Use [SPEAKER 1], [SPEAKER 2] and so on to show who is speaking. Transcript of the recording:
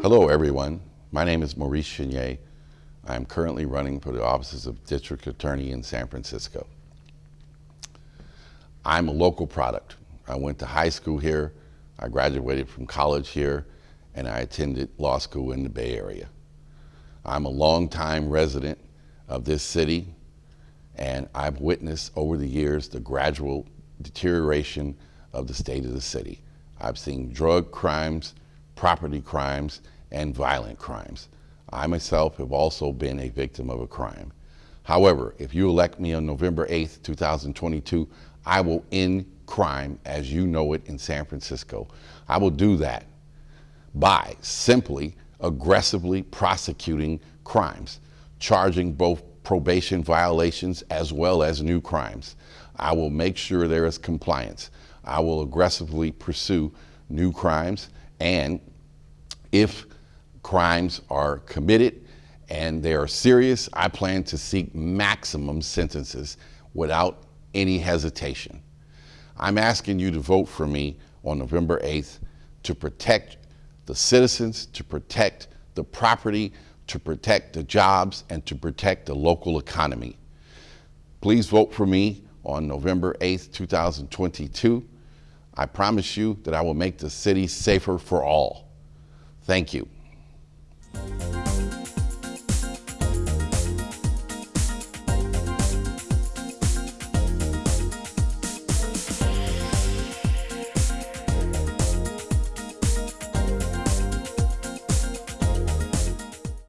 [SPEAKER 1] Hello, everyone. My name is Maurice Chenier. I am currently running for the offices of District Attorney in San Francisco. I'm a local product. I went to high school here, I graduated from college here, and I attended law school in the Bay Area. I'm a longtime resident of this city, and I've witnessed over the years the gradual deterioration of the state of the city. I've seen drug crimes, property crimes, and violent crimes. I myself have also been a victim of a crime. However, if you elect me on November 8th, 2022, I will end crime as you know it in San Francisco. I will do that by simply aggressively prosecuting crimes, charging both probation violations as well as new crimes. I will make sure there is compliance. I will aggressively pursue new crimes and if crimes are committed and they are serious, I plan to seek maximum sentences without any hesitation. I'm asking you to vote for me on November 8th to protect the citizens, to protect the property, to protect the jobs, and to protect the local economy. Please vote for me on November 8th, 2022. I promise you that I will make the city safer for all. Thank you.